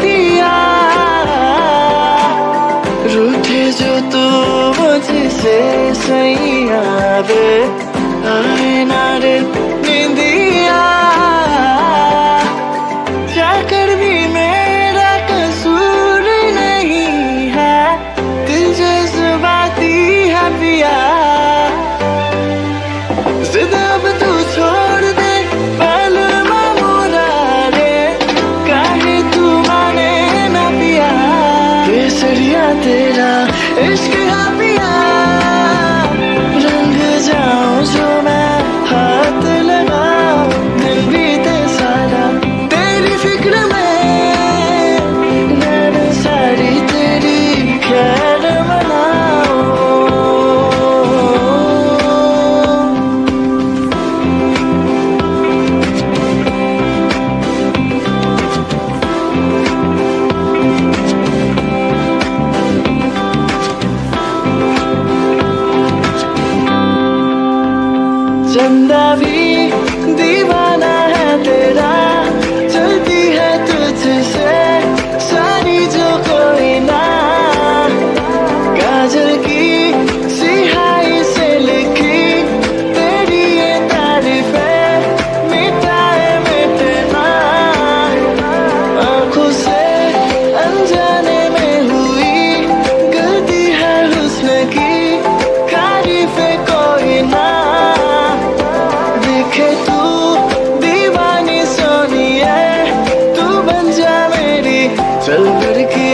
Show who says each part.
Speaker 1: दिया रूठे जो तू मुझसे सैया रे आए ना Es que send a vida. चल करके